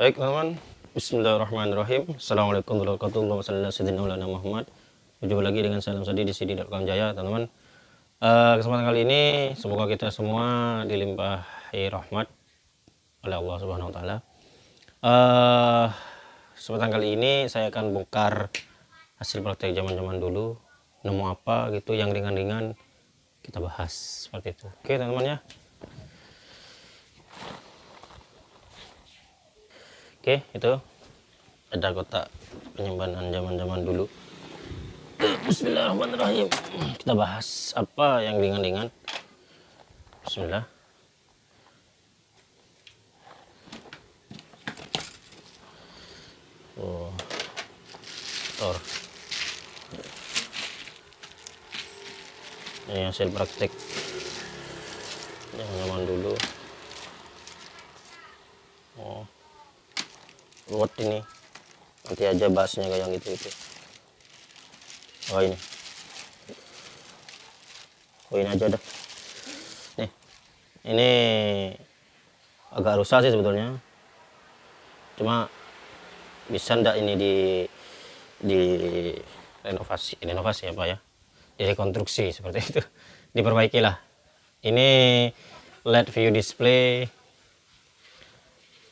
Baik teman-teman, Bismillahirrahmanirrahim. Assalamualaikum warahmatullahi wabarakatuh. Muhammad. Berjumpa lagi dengan salam sadi di sidi.com Jaya, teman-teman. Uh, kesempatan kali ini semoga kita semua dilimpahi rahmat oleh Allah Subhanahu Wa Taala. Uh, kesempatan kali ini saya akan bongkar hasil praktek zaman-zaman dulu. Nemu apa gitu yang ringan-ringan kita bahas seperti itu. Oke teman-teman ya. Oke, itu ada kotak penyimpanan zaman-zaman dulu. Bismillahirrahmanirrahim. Kita bahas apa yang ringan-ringan. Bismillah. Oh. Tor. Ini hasil praktek zaman-zaman dulu. Ruwet ini. Nanti aja bahasnya kayak yang gitu itu oh ini. Oh ini aja dah. Nih. Ini agak rusak sih sebetulnya. Cuma bisa ndak ini di di renovasi renovasi apa ya? Direkonstruksi seperti itu. Diperbaiki lah. Ini LED view display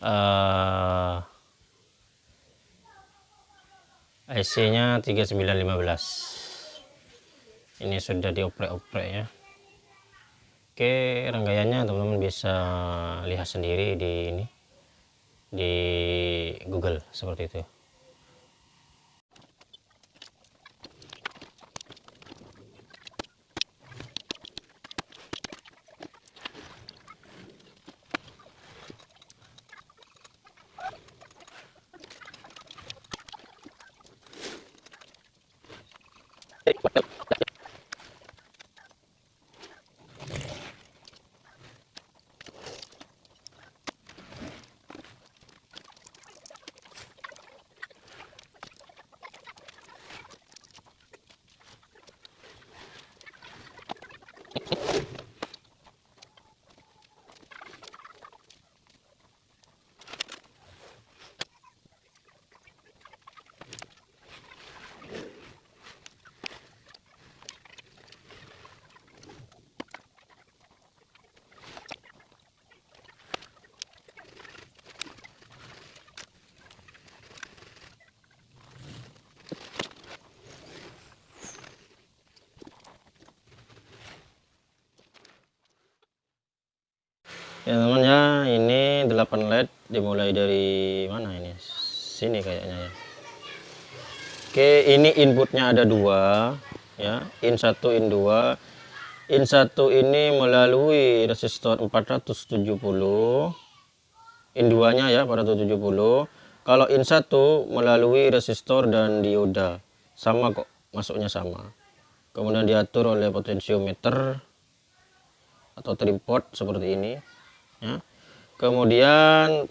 uh, IC-nya 3915 ini sudah dioprek-oprek ya. Oke rangkaiannya teman-teman bisa lihat sendiri di ini di Google seperti itu ya teman ya ini 8 led dimulai dari mana ini? Sini kayaknya ya. Oke ini inputnya ada dua ya. In 1 in 2 in 1 ini melalui resistor 470 in 2 nya ya 470 kalau in 1 melalui resistor dan dioda. Sama kok masuknya sama. Kemudian diatur oleh potensiometer atau tripod seperti ini ya. kemudian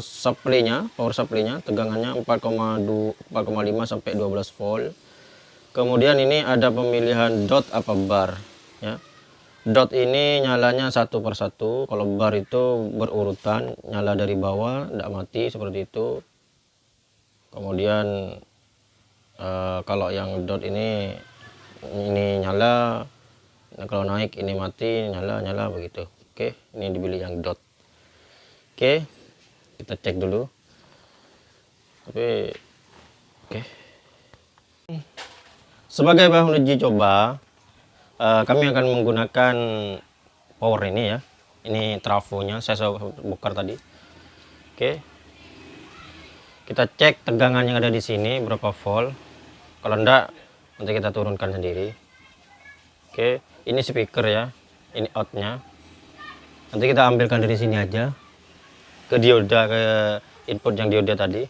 supply-nya power supply-nya tegangannya 4,2 4,5 sampai 12 volt. Kemudian ini ada pemilihan dot apa bar ya. Dot ini nyalanya satu persatu kalau bar itu berurutan nyala dari bawah tidak mati seperti itu. Kemudian uh, kalau yang dot ini ini nyala nah, kalau naik ini mati nyala nyala begitu oke ini dibeli yang dot. Oke kita cek dulu. Tapi oke. Sebagai bahan uji coba uh, kami akan menggunakan power ini ya. Ini trafonya saya sudah bongkar tadi. Oke. Kita cek tegangan yang ada di sini berapa volt. Kalau enggak nanti kita turunkan sendiri. Oke ini speaker ya. Ini outnya nanti kita ambilkan dari sini aja. Ke dioda ke input yang dioda tadi.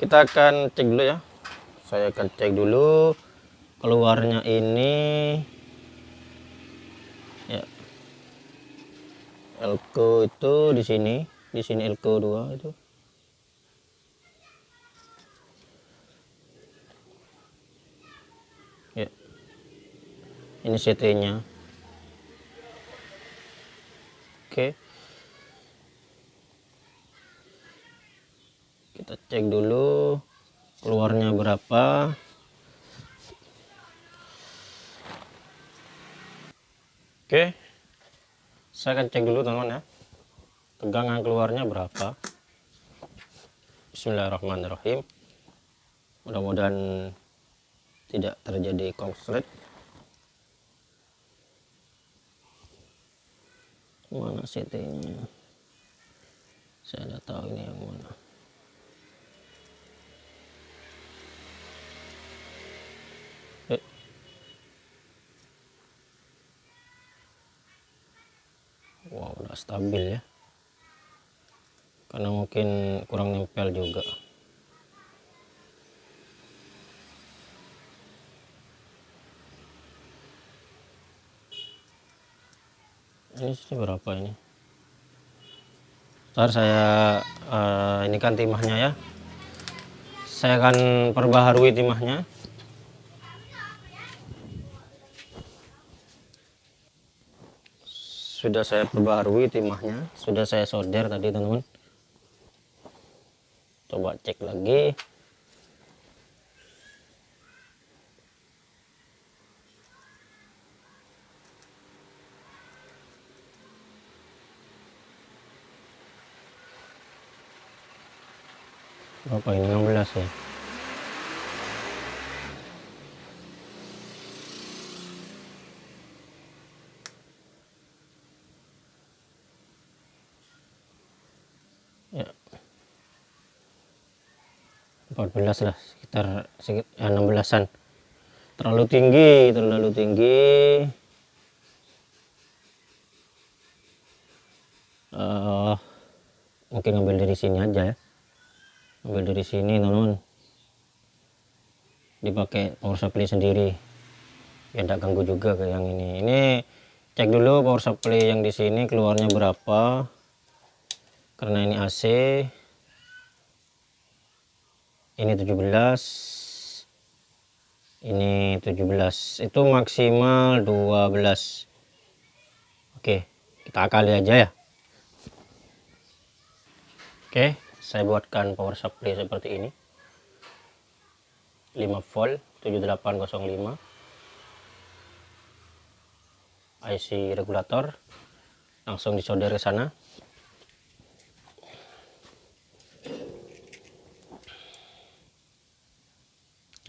Kita akan cek dulu ya. Saya akan cek dulu keluarnya ini. Ya. Elko itu di sini. Di sini elko 2 itu. Ya. Ini CT nya oke. Kita cek dulu keluarnya berapa. Oke. Saya akan cek dulu teman-teman ya. Tegangan keluarnya berapa. Bismillahirrahmanirrahim. Mudah-mudahan tidak terjadi konslet mana CT nya saya tidak tahu ini yang mana. Eh. wow udah stabil ya. Karena mungkin kurang nempel juga ini sih berapa ini? Ntar saya uh, ini kan timahnya ya. Saya akan perbaharui timahnya. Sudah saya perbaharui timahnya. Sudah saya solder tadi teman-teman. Coba cek lagi berapa ini 16 ya. Ya 14 lah sekitar sekitar ya, 16an terlalu tinggi terlalu tinggi. Uh, mungkin ngambil dari sini aja ya ambil dari sini teman-teman dipakai power supply sendiri. Ya tidak ganggu juga ke yang ini. Ini cek dulu power supply yang di sini keluarnya berapa. Karena ini AC ini 17 ini 17 itu maksimal 12 oke kita akali aja ya. Oke saya buatkan power supply seperti ini. 5 volt 7805 IC regulator langsung disolder ke sana.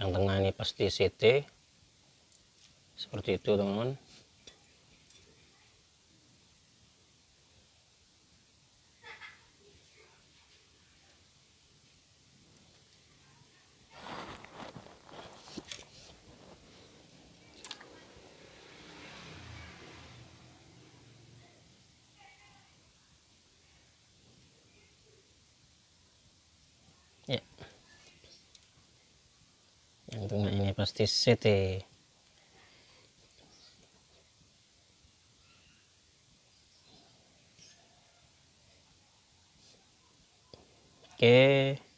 Yang tengah ini pasti CT seperti itu teman-teman ya yang tengah ini pasti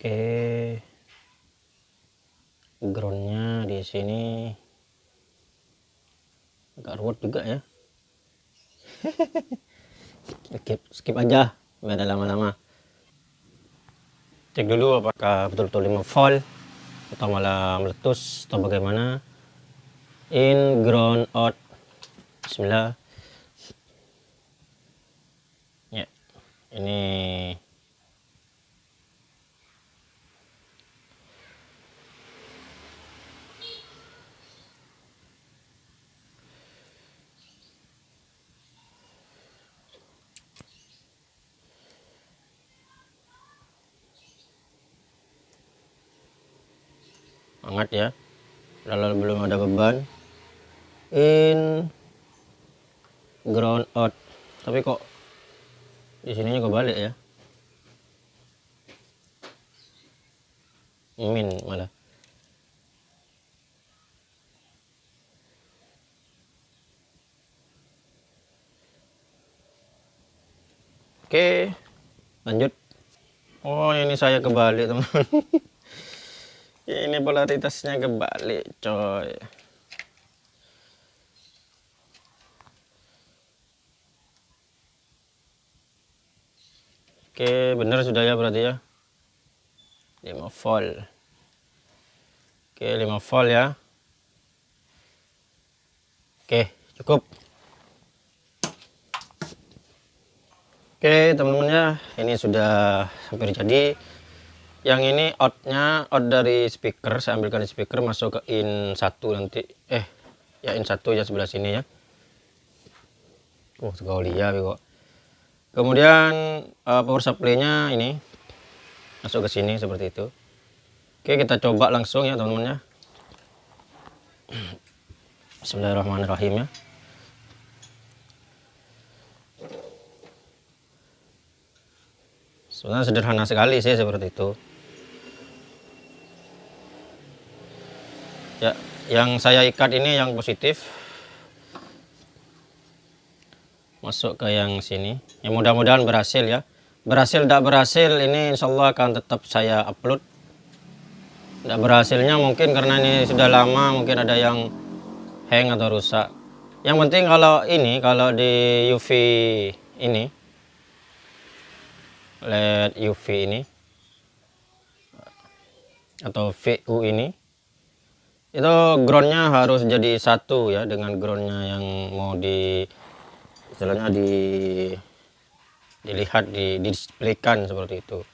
oke. Groundnya di sini agak ruwet juga ya. skip, skip aja, nggak ada lama-lama. Cek dulu apakah betul-betul 5 volt atau malah meletus atau bagaimana. In ground out. Bismillah. Ya, ini hangat ya. Lalu belum ada beban. In ground out. Tapi kok di sininya kebalik ya? Min malah. Oke, lanjut. Oh, ini saya kebalik, teman-teman. ini polaritasnya kebalik, coy. Oke, benar sudah ya berarti ya. 5 volt. Oke, 5 volt ya. Oke, cukup. Oke teman-teman ini sudah hampir jadi yang ini outnya out dari speaker saya ambilkan speaker masuk ke in satu nanti. Eh ya in satu ya sebelah sini ya. Oh sekali ya kok. Kemudian uh, power supply nya ini. Masuk ke sini seperti itu. Oke kita coba langsung ya teman-teman ya. Bismillahirrahmanirrahim ya. Sebenarnya sederhana sekali sih seperti itu ya yang saya ikat ini yang positif. Masuk ke yang sini. Ya mudah-mudahan berhasil ya. Berhasil tidak berhasil ini insya Allah akan tetap saya upload. Tidak berhasilnya mungkin karena ini sudah lama mungkin ada yang hang atau rusak. Yang penting kalau ini kalau di UV ini LED UV ini atau VU ini itu groundnya harus jadi satu ya dengan groundnya yang mau di istilahnya di dilihat di displaykan seperti itu.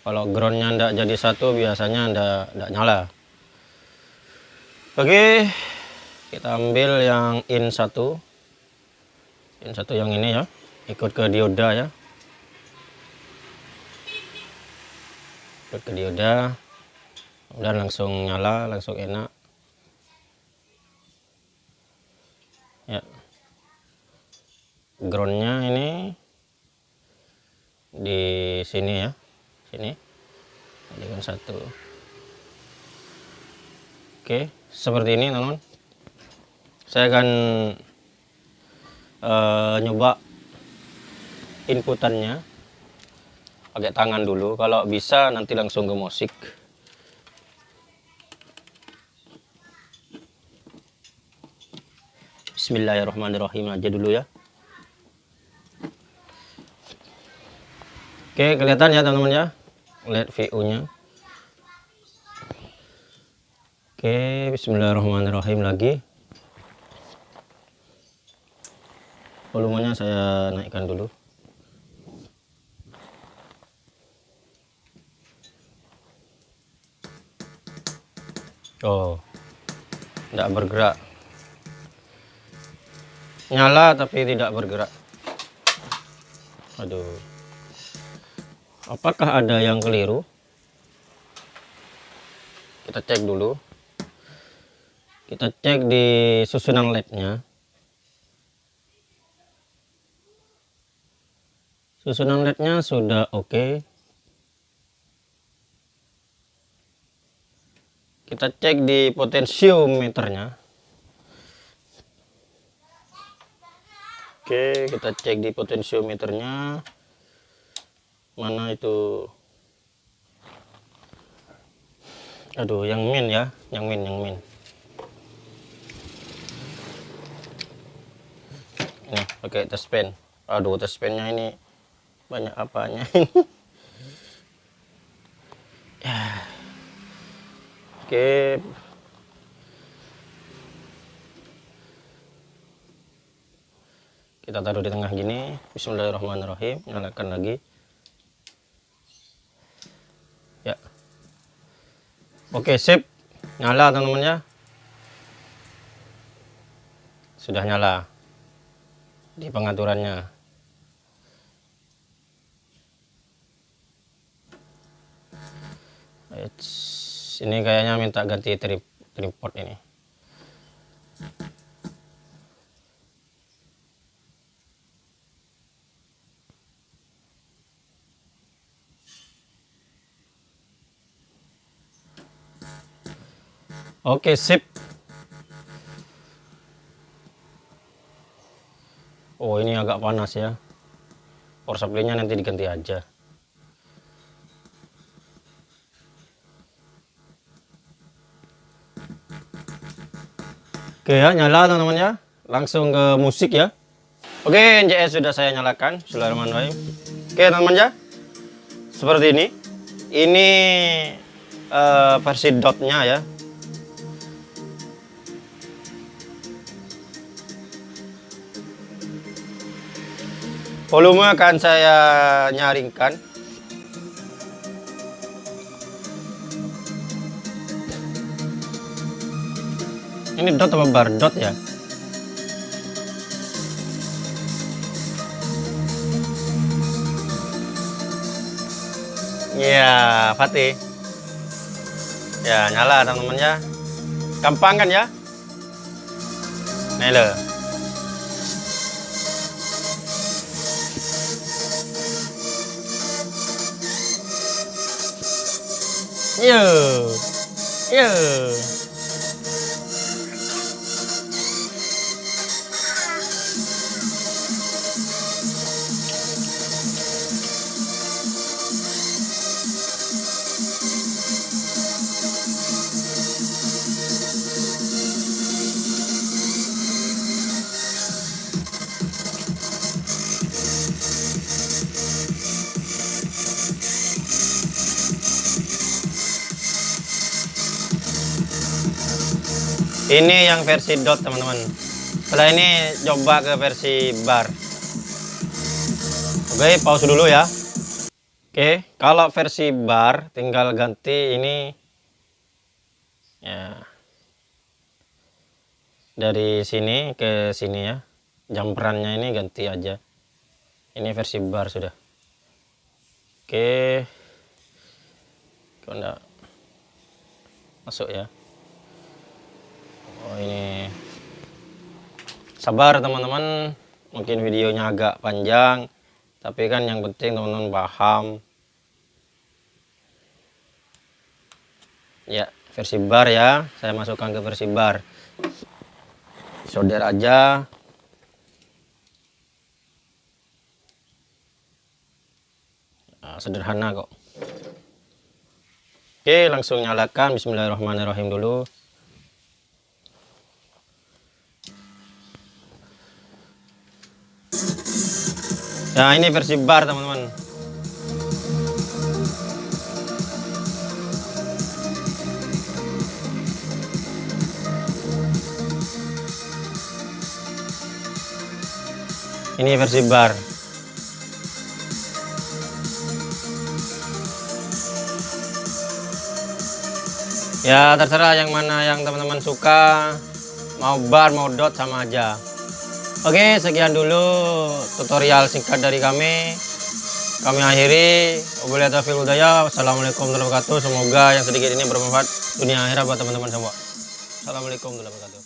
Kalau groundnya tidak jadi satu biasanya tidak nyala. Oke kita ambil yang in satu. In satu yang ini ya ikut ke dioda ya. Ikut ke dioda dan langsung nyala langsung enak. Ya. Groundnya ini di sini ya sini. Jadikan satu. Oke seperti ini teman-teman. Saya akan uh, nyoba inputannya. Pakai tangan dulu. Kalau bisa nanti langsung ke musik Bismillahirrahmanirrahim. Aja dulu ya. Oke kelihatan ya teman-teman ya? Lihat VU nya Oke Bismillahirrahmanirrahim lagi. Volumenya saya naikkan dulu. Oh tidak bergerak nyala tapi tidak bergerak. Aduh. Apakah ada yang keliru? Kita cek dulu. Kita cek di susunan lednya susunan lednya sudah oke. Okay. kita cek di potensiometernya oke. Kita cek di potensiometernya mana itu? Aduh yang min ya. Yang min yang min. Ini pakai test pen. Aduh test pennya ini banyak apanya ya. Oke. Kita taruh di tengah gini. Bismillahirrahmanirrahim. Nyalakan lagi. Ya. Oke, sip. Nyala teman-teman ya. Sudah nyala. Di pengaturannya. Ini kayaknya minta ganti trip tripod ini Oke, sip. oh ini agak panas ya. Power supply nya nanti diganti aja. Oke ya nyala teman-teman ya. Langsung ke musik ya. Oke NJS sudah saya nyalakan. Bismillahirrahmanirrahim. Oke teman-teman ya. Seperti ini. Ini uh, versi dotnya ya volume akan saya nyaringkan. Ini dot apa bar dot ya? Ya Fatih. Ya nyala teman-teman ya gampang kan ya? Nih Yeah. Yeah. Ini yang versi dot teman-teman. Setelah ini coba ke versi bar. Oke pause dulu ya. Oke kalau versi bar tinggal ganti ini. Ya. Dari sini ke sini ya. Jumperannya ini ganti aja. Ini versi bar sudah. Oke. Kok enggak? Masuk ya oh ini sabar teman-teman. Mungkin videonya agak panjang tapi kan yang penting teman-teman paham. Ya versi bar ya. Saya masukkan ke versi bar. Solder aja. Nah, sederhana kok. Oke langsung nyalakan. Bismillahirrahmanirrahim dulu Nah ini versi bar teman-teman. Ini versi bar. Ya terserah yang mana yang teman-teman suka. Mau bar mau dot sama aja Oke, sekian dulu tutorial singkat dari kami. Kami akhiri. Wassalamualaikum warahmatullahi wabarakatuh. Semoga yang sedikit ini bermanfaat dunia akhirat buat teman-teman semua. Assalamualaikum warahmatullahi wabarakatuh.